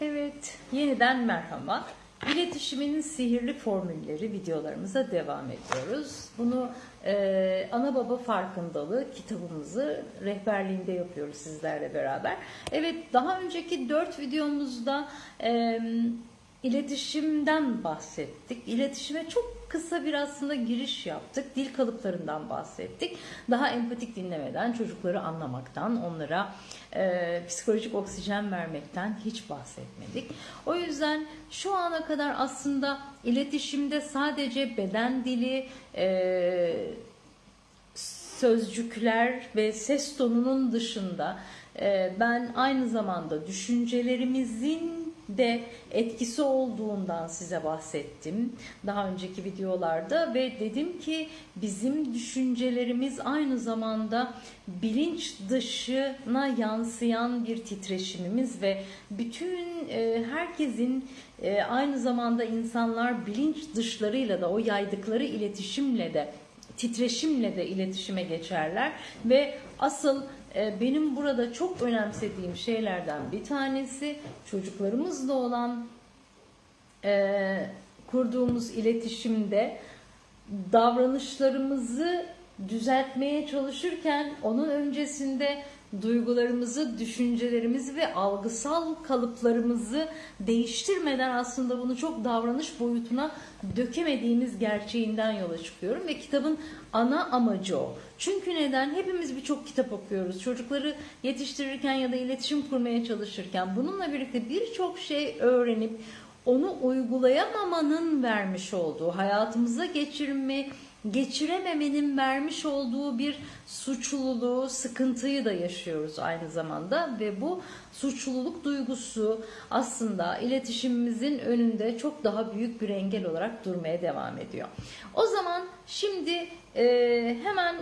Evet, yeniden merhaba. İletişimin sihirli formülleri videolarımıza devam ediyoruz. Bunu e, ana baba farkındalığı kitabımızı rehberliğinde yapıyoruz sizlerle beraber. Evet, daha önceki dört videomuzda e, iletişimden bahsettik. İletişime çok kısa bir aslında giriş yaptık. Dil kalıplarından bahsettik. Daha empatik dinlemeden, çocukları anlamaktan, onlara e, psikolojik oksijen vermekten hiç bahsetmedik. O yüzden şu ana kadar aslında iletişimde sadece beden dili, e, sözcükler ve ses tonunun dışında e, ben aynı zamanda düşüncelerimizin de etkisi olduğundan size bahsettim daha önceki videolarda ve dedim ki bizim düşüncelerimiz aynı zamanda bilinç dışına yansıyan bir titreşimimiz ve bütün e, herkesin e, aynı zamanda insanlar bilinç dışlarıyla da o yaydıkları iletişimle de titreşimle de iletişime geçerler. Ve asıl e, benim burada çok önemsediğim şeylerden bir tanesi çocuklarımızla olan e, kurduğumuz iletişimde davranışlarımızı düzeltmeye çalışırken onun öncesinde duygularımızı, düşüncelerimizi ve algısal kalıplarımızı değiştirmeden aslında bunu çok davranış boyutuna dökemediğimiz gerçeğinden yola çıkıyorum ve kitabın ana amacı o. Çünkü neden? Hepimiz birçok kitap okuyoruz. Çocukları yetiştirirken ya da iletişim kurmaya çalışırken bununla birlikte birçok şey öğrenip onu uygulayamamanın vermiş olduğu hayatımıza geçirme geçirememenin vermiş olduğu bir suçluluğu, sıkıntıyı da yaşıyoruz aynı zamanda ve bu suçluluk duygusu aslında iletişimimizin önünde çok daha büyük bir engel olarak durmaya devam ediyor. O zaman şimdi e, hemen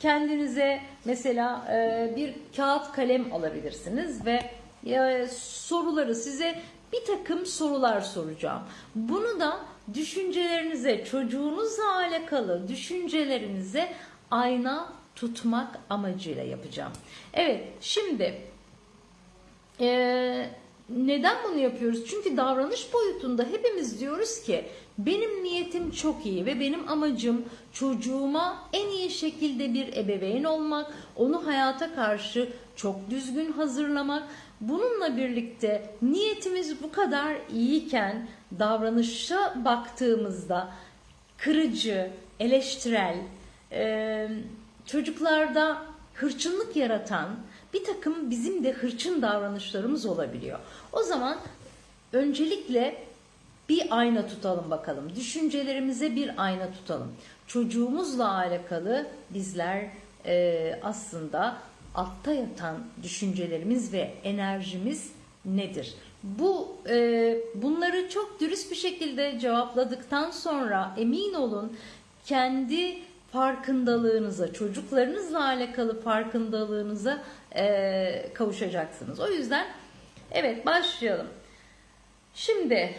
kendinize mesela e, bir kağıt kalem alabilirsiniz ve e, soruları size bir takım sorular soracağım. Bunu da düşüncelerinize, çocuğunuzla alakalı düşüncelerinize ayna tutmak amacıyla yapacağım. Evet, şimdi e, neden bunu yapıyoruz? Çünkü davranış boyutunda hepimiz diyoruz ki benim niyetim çok iyi ve benim amacım çocuğuma en iyi şekilde bir ebeveyn olmak, onu hayata karşı çok düzgün hazırlamak. Bununla birlikte niyetimiz bu kadar iyiyken davranışa baktığımızda kırıcı, eleştirel, çocuklarda hırçınlık yaratan bir takım bizim de hırçın davranışlarımız olabiliyor. O zaman öncelikle bir ayna tutalım bakalım. Düşüncelerimize bir ayna tutalım. Çocuğumuzla alakalı bizler e, aslında altta yatan düşüncelerimiz ve enerjimiz nedir? Bu e, bunları çok dürüst bir şekilde cevapladıktan sonra emin olun kendi farkındalığınıza, çocuklarınızla alakalı farkındalığınıza e, kavuşacaksınız. O yüzden evet başlayalım. Şimdi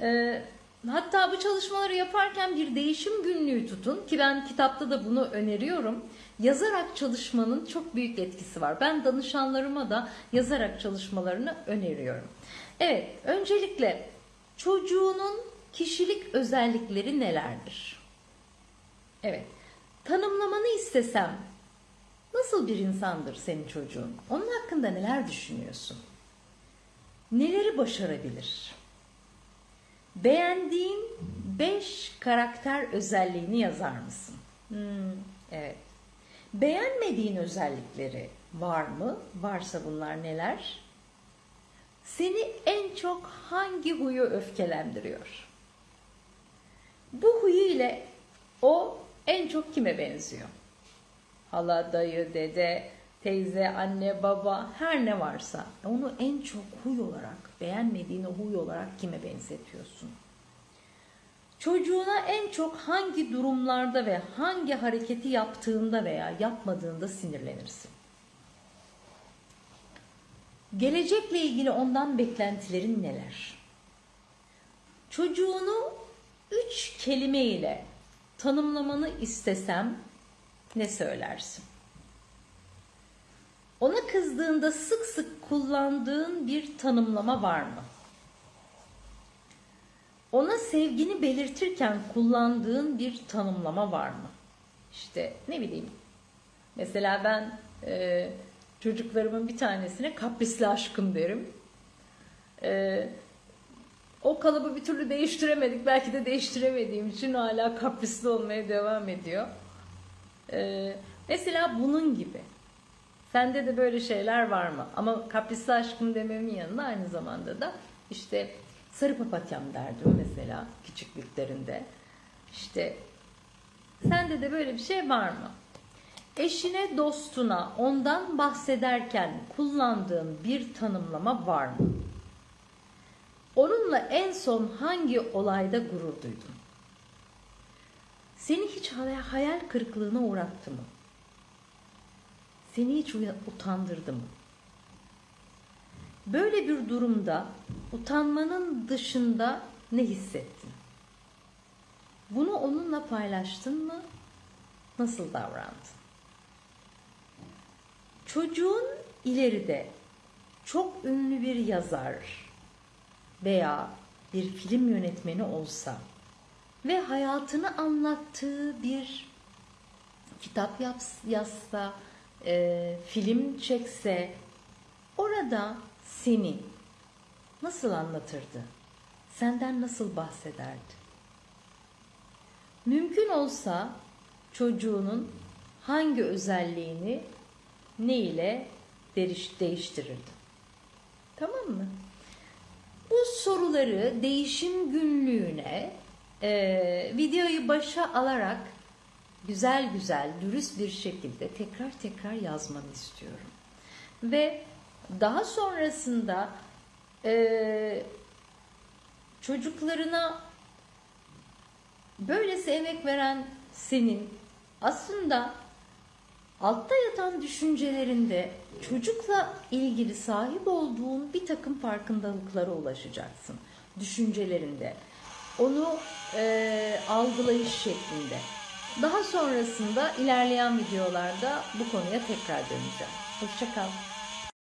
e, hatta bu çalışmaları yaparken bir değişim günlüğü tutun ki ben kitapta da bunu öneriyorum. Yazarak çalışmanın çok büyük etkisi var. Ben danışanlarıma da yazarak çalışmalarını öneriyorum. Evet, öncelikle çocuğunun kişilik özellikleri nelerdir? Evet, tanımlamanı istesem nasıl bir insandır senin çocuğun? Onun hakkında neler düşünüyorsun? Neleri başarabilir? Beğendiğin 5 karakter özelliğini yazar mısın? Hmm, evet. Beğenmediğin özellikleri var mı? Varsa bunlar neler? Seni en çok hangi huyu öfkelendiriyor? Bu huyu ile o en çok kime benziyor? Hala, dayı, dede, teyze, anne, baba her ne varsa onu en çok huy olarak, beğenmediğin o huy olarak kime benzetiyorsun? Çocuğuna en çok hangi durumlarda ve hangi hareketi yaptığında veya yapmadığında sinirlenirsin? Gelecekle ilgili ondan beklentilerin neler? Çocuğunu üç kelime ile tanımlamanı istesem ne söylersin? Ona kızdığında sık sık kullandığın bir tanımlama var mı? Ona sevgini belirtirken kullandığın bir tanımlama var mı? İşte ne bileyim. Mesela ben e, çocuklarımın bir tanesine kaprisli aşkım derim. E, o kalıbı bir türlü değiştiremedik. Belki de değiştiremediğim için hala kaprisli olmaya devam ediyor. E, mesela bunun gibi. Sende de böyle şeyler var mı? Ama kaprisli aşkım dememin yanında aynı zamanda da işte sarı papatyam derdim mesela küçüklüklerinde. İşte sende de böyle bir şey var mı? Eşine, dostuna ondan bahsederken kullandığın bir tanımlama var mı? Onunla en son hangi olayda gurur duydun? Seni hiç hayal kırıklığına uğrattı mı? Seni hiç utandırdı mı? Böyle bir durumda utanmanın dışında ne hissettin? Bunu onunla paylaştın mı? Nasıl davrandın? Çocuğun ileride çok ünlü bir yazar veya bir film yönetmeni olsa ve hayatını anlattığı bir kitap yazsa, e, film çekse orada seni nasıl anlatırdı? Senden nasıl bahsederdi? Mümkün olsa çocuğunun hangi özelliğini ne ile değiştirirdi? Tamam mı? Bu soruları değişim günlüğüne e, videoyu başa alarak güzel güzel, dürüst bir şekilde tekrar tekrar yazmanı istiyorum. Ve daha sonrasında e, çocuklarına böylesi emek veren senin aslında altta yatan düşüncelerinde çocukla ilgili sahip olduğun bir takım farkındalıklara ulaşacaksın. Düşüncelerinde. Onu e, algılayış şeklinde. Daha sonrasında ilerleyen videolarda bu konuya tekrar döneceğim. Hoşçakal.